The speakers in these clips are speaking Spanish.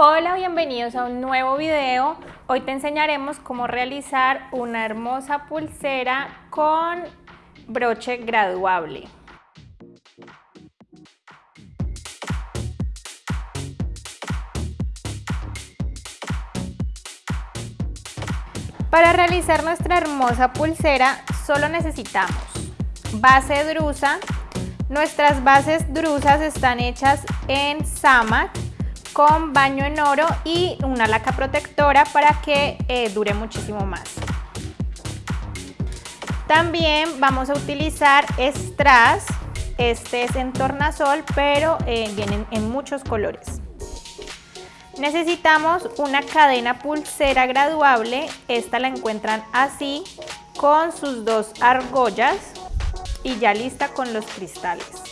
Hola, bienvenidos a un nuevo video. Hoy te enseñaremos cómo realizar una hermosa pulsera con broche graduable. Para realizar nuestra hermosa pulsera solo necesitamos base drusa. Nuestras bases drusas están hechas en Samat con baño en oro y una laca protectora para que eh, dure muchísimo más. También vamos a utilizar strass, este es en tornasol pero eh, vienen en muchos colores. Necesitamos una cadena pulsera graduable, esta la encuentran así con sus dos argollas y ya lista con los cristales.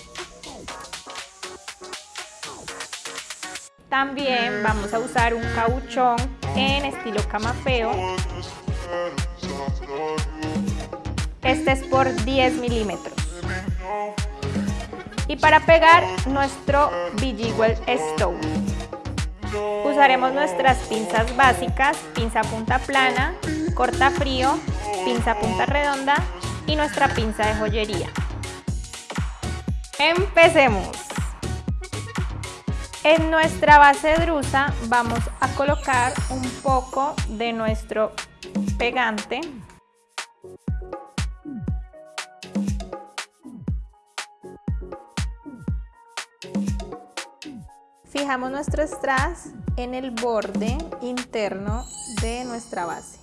También vamos a usar un cauchón en estilo camafeo. Este es por 10 milímetros. Y para pegar nuestro Bejeweled Stone. Usaremos nuestras pinzas básicas, pinza punta plana, corta frío, pinza punta redonda y nuestra pinza de joyería. Empecemos. En nuestra base drusa vamos a colocar un poco de nuestro pegante. Fijamos nuestro strass en el borde interno de nuestra base.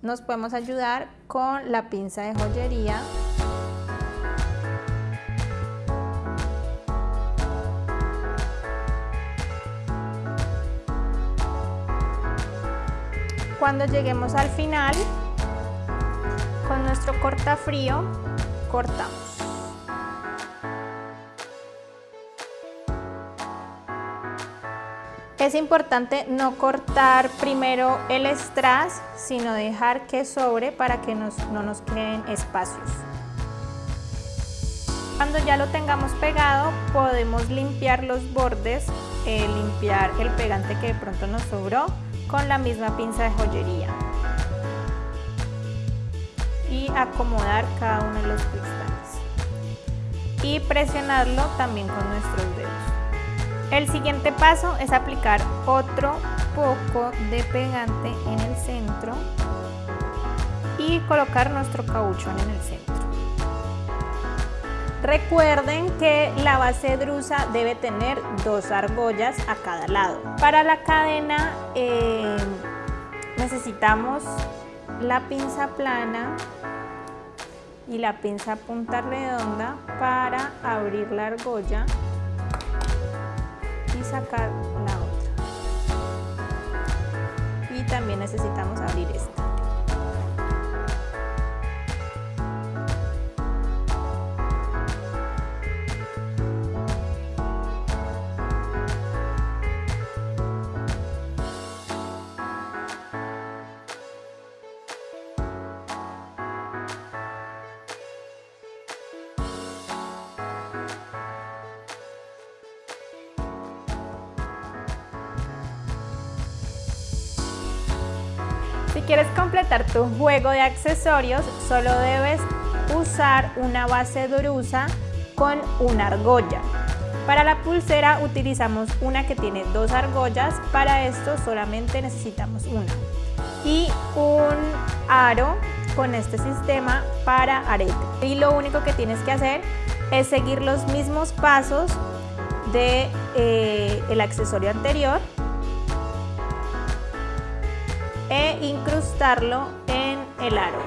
Nos podemos ayudar con la pinza de joyería Cuando lleguemos al final, con nuestro cortafrío, cortamos. Es importante no cortar primero el strass, sino dejar que sobre para que no nos queden espacios. Cuando ya lo tengamos pegado, podemos limpiar los bordes, eh, limpiar el pegante que de pronto nos sobró con la misma pinza de joyería y acomodar cada uno de los cristales y presionarlo también con nuestros dedos. El siguiente paso es aplicar otro poco de pegante en el centro y colocar nuestro cauchón en el centro. Recuerden que la base drusa debe tener dos argollas a cada lado. Para la cadena eh, necesitamos la pinza plana y la pinza punta redonda para abrir la argolla y sacar la otra. Y también necesitamos abrir esta. Si quieres completar tu juego de accesorios, solo debes usar una base drusa con una argolla. Para la pulsera utilizamos una que tiene dos argollas, para esto solamente necesitamos una. Y un aro con este sistema para arete. Y lo único que tienes que hacer es seguir los mismos pasos del de, eh, accesorio anterior e incrustarlo en el aro.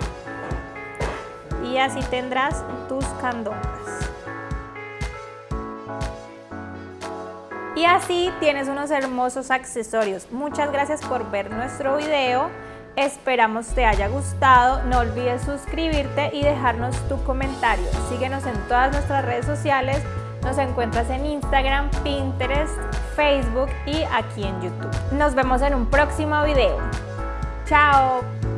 Y así tendrás tus candongas. Y así tienes unos hermosos accesorios. Muchas gracias por ver nuestro video. Esperamos te haya gustado. No olvides suscribirte y dejarnos tu comentario. Síguenos en todas nuestras redes sociales. Nos encuentras en Instagram, Pinterest, Facebook y aquí en YouTube. Nos vemos en un próximo video. Ciao!